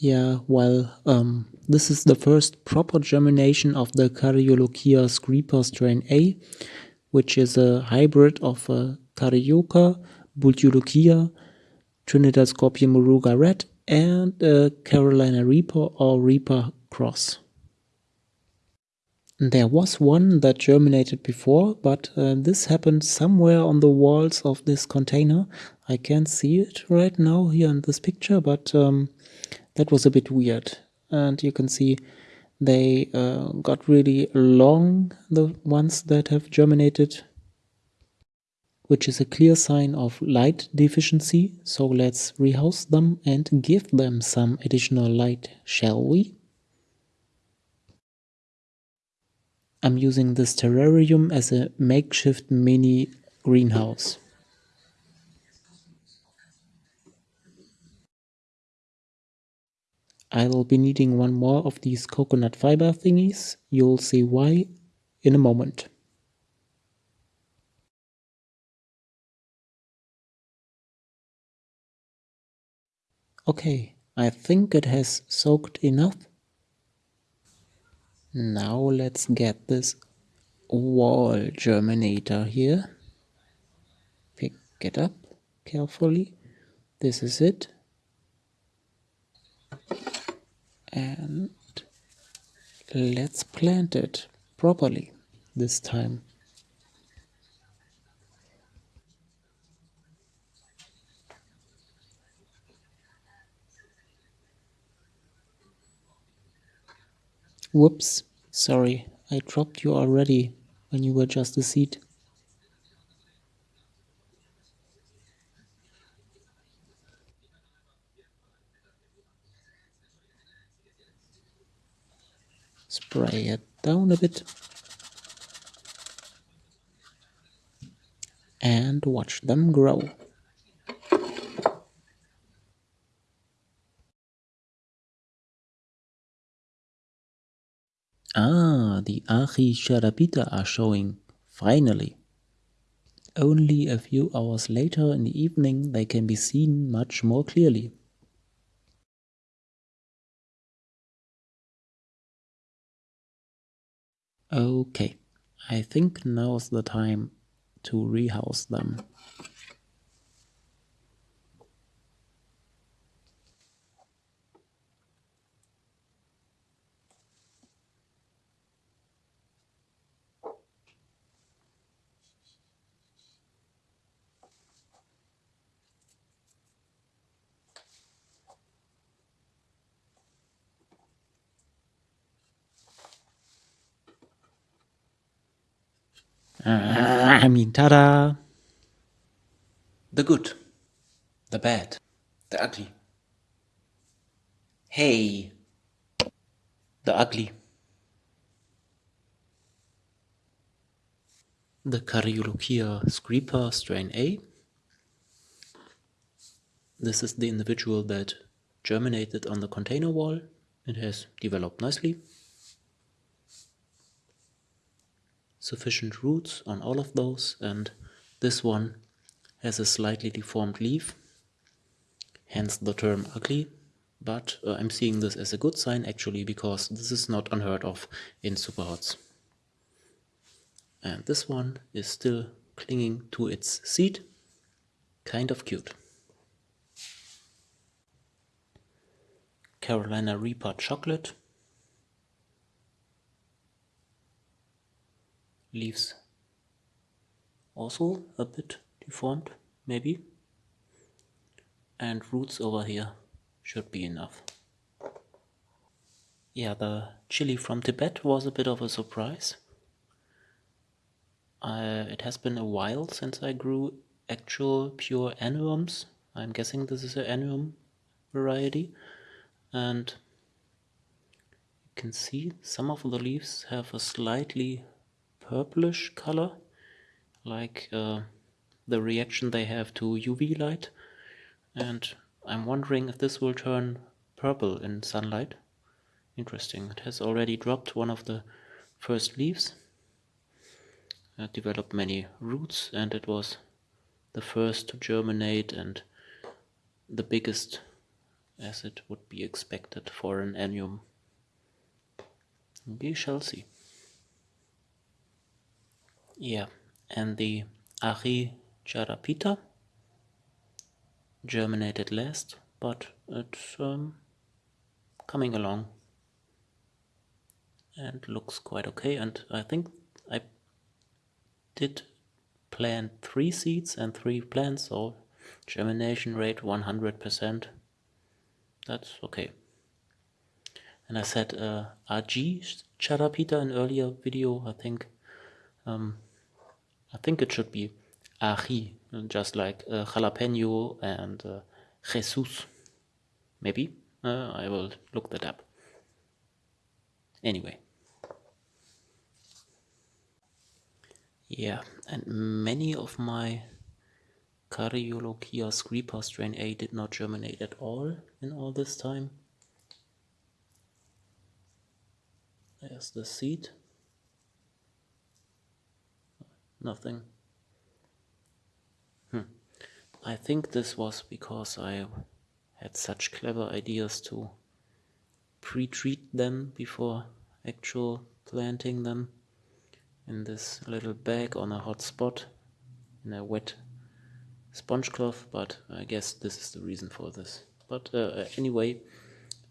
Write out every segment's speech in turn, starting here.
Yeah, well, um, this is the first proper germination of the Caryolochia scripa strain A, which is a hybrid of uh, Caryoca, Bhut Jolokia, Trinidad Scorpion Moruga Red, and uh, Carolina Reaper or Reaper Cross. There was one that germinated before, but uh, this happened somewhere on the walls of this container. I can't see it right now here in this picture, but um, that was a bit weird. And you can see they uh, got really long, the ones that have germinated, which is a clear sign of light deficiency. So let's rehouse them and give them some additional light, shall we? I'm using this terrarium as a makeshift mini greenhouse. I will be needing one more of these coconut fiber thingies. You'll see why in a moment. Okay, I think it has soaked enough. Now let's get this wall germinator here. Pick it up carefully. This is it and let's plant it properly this time. Whoops, sorry, I dropped you already when you were just a seed. spray it down a bit and watch them grow. The are showing, finally. Only a few hours later in the evening they can be seen much more clearly. Okay, I think now's the time to rehouse them. Uh, I mean, ta-da! The good, the bad, the ugly. Hey! The ugly. The Caryolochia scripa strain A. This is the individual that germinated on the container wall. It has developed nicely. Sufficient roots on all of those and this one has a slightly deformed leaf hence the term ugly but uh, I'm seeing this as a good sign actually because this is not unheard of in superhots and this one is still clinging to its seed kind of cute. Carolina Reaper chocolate leaves. Also a bit deformed maybe. And roots over here should be enough. Yeah the chili from Tibet was a bit of a surprise. Uh, it has been a while since I grew actual pure annuums I'm guessing this is an annuum variety. And you can see some of the leaves have a slightly purplish color like uh, the reaction they have to UV light and I'm wondering if this will turn purple in sunlight. Interesting, it has already dropped one of the first leaves uh, developed many roots and it was the first to germinate and the biggest as it would be expected for an annuum. We shall see. Yeah, and the Ari Charapita germinated last, but it's um, coming along. And looks quite okay and I think I did plant three seeds and three plants so germination rate 100% that's okay. And I said uh, RG Charapita in earlier video I think um, I think it should be ají, just like uh, jalapeno and uh, Jesus. Maybe? Uh, I will look that up. Anyway. Yeah, and many of my Caryolochia screeper strain A did not germinate at all in all this time. There's the seed. Nothing. Hmm. I think this was because I had such clever ideas to pre-treat them before actual planting them in this little bag on a hot spot in a wet sponge cloth, but I guess this is the reason for this. But uh, anyway,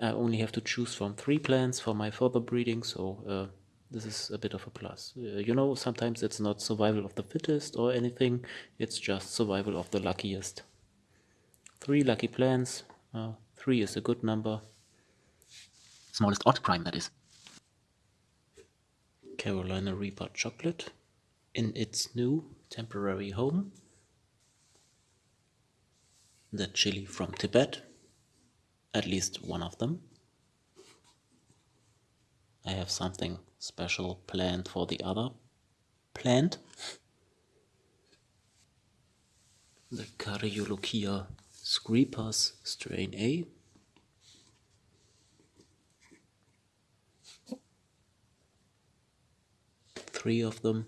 I only have to choose from three plants for my further breeding, so uh, this is a bit of a plus. Uh, you know, sometimes it's not survival of the fittest or anything, it's just survival of the luckiest. Three lucky plans, uh, three is a good number. Smallest odd prime, that is. Carolina Reaper chocolate in its new temporary home. The chili from Tibet, at least one of them. I have something special plant for the other plant. The Caryolochia screpus strain A. Three of them.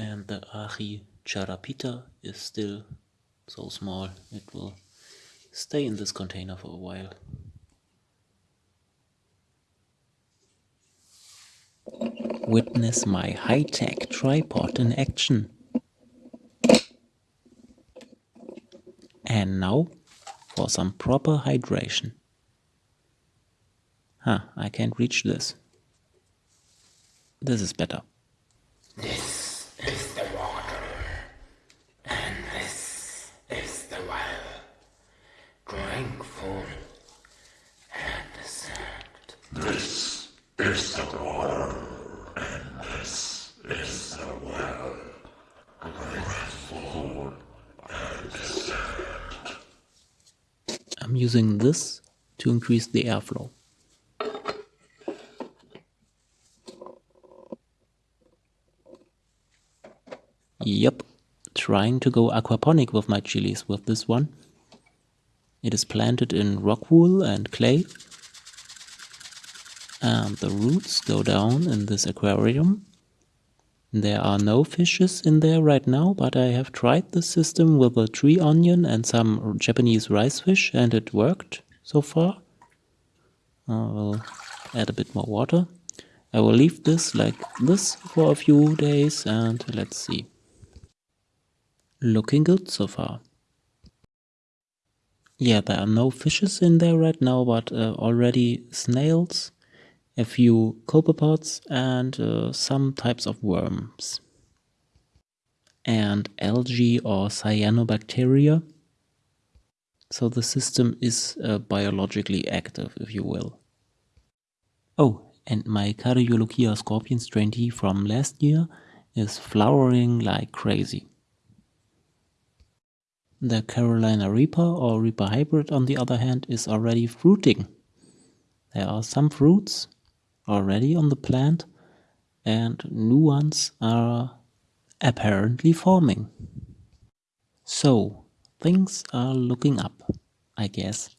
And the Aji charapita is still so small it will stay in this container for a while. Witness my high-tech tripod in action. And now for some proper hydration. Huh, I can't reach this. This is better. is the water, and this is the well. Full and sad. This is the water, and this is the well. Drink full and sad. I'm using this to increase the airflow. Yep, trying to go aquaponic with my chilies with this one. It is planted in rock wool and clay and the roots go down in this aquarium. There are no fishes in there right now, but I have tried this system with a tree onion and some Japanese rice fish and it worked so far. I will add a bit more water. I will leave this like this for a few days and let's see. Looking good so far. Yeah, there are no fishes in there right now, but uh, already snails a few copepods and uh, some types of worms. And algae or cyanobacteria. So the system is uh, biologically active, if you will. Oh, and my Caryolochia scorpion strain T from last year is flowering like crazy. The Carolina Reaper or Reaper Hybrid on the other hand is already fruiting. There are some fruits already on the plant and new ones are apparently forming. So, things are looking up, I guess.